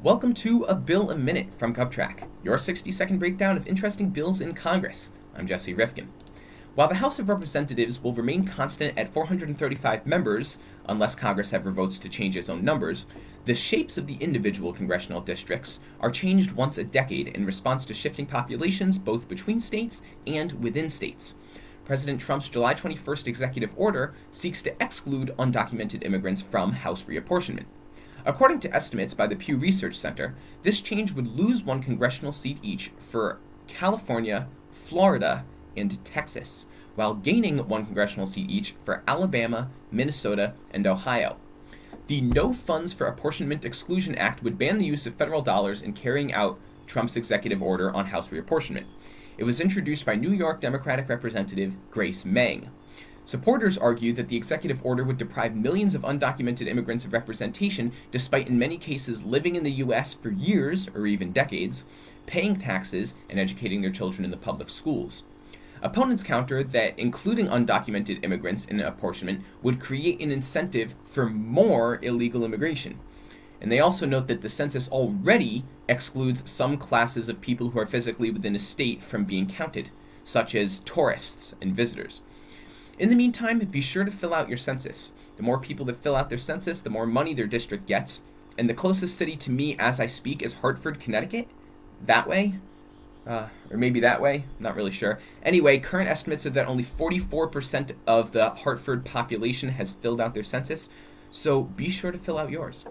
Welcome to A Bill a Minute from GovTrack, your 60 second breakdown of interesting bills in Congress. I'm Jesse Rifkin. While the House of Representatives will remain constant at 435 members, unless Congress ever votes to change its own numbers, the shapes of the individual congressional districts are changed once a decade in response to shifting populations both between states and within states. President Trump's July 21st executive order seeks to exclude undocumented immigrants from House reapportionment. According to estimates by the Pew Research Center, this change would lose one congressional seat each for California, Florida, and Texas, while gaining one congressional seat each for Alabama, Minnesota, and Ohio. The No Funds for Apportionment Exclusion Act would ban the use of federal dollars in carrying out Trump's executive order on House reapportionment. It was introduced by New York Democratic Representative Grace Meng. Supporters argue that the executive order would deprive millions of undocumented immigrants of representation, despite in many cases living in the U.S. for years or even decades, paying taxes, and educating their children in the public schools. Opponents counter that including undocumented immigrants in apportionment would create an incentive for more illegal immigration. And they also note that the census already excludes some classes of people who are physically within a state from being counted, such as tourists and visitors. In the meantime, be sure to fill out your census. The more people that fill out their census, the more money their district gets. And the closest city to me as I speak is Hartford, Connecticut. That way. Uh, or maybe that way. Not really sure. Anyway, current estimates are that only 44% of the Hartford population has filled out their census. So be sure to fill out yours.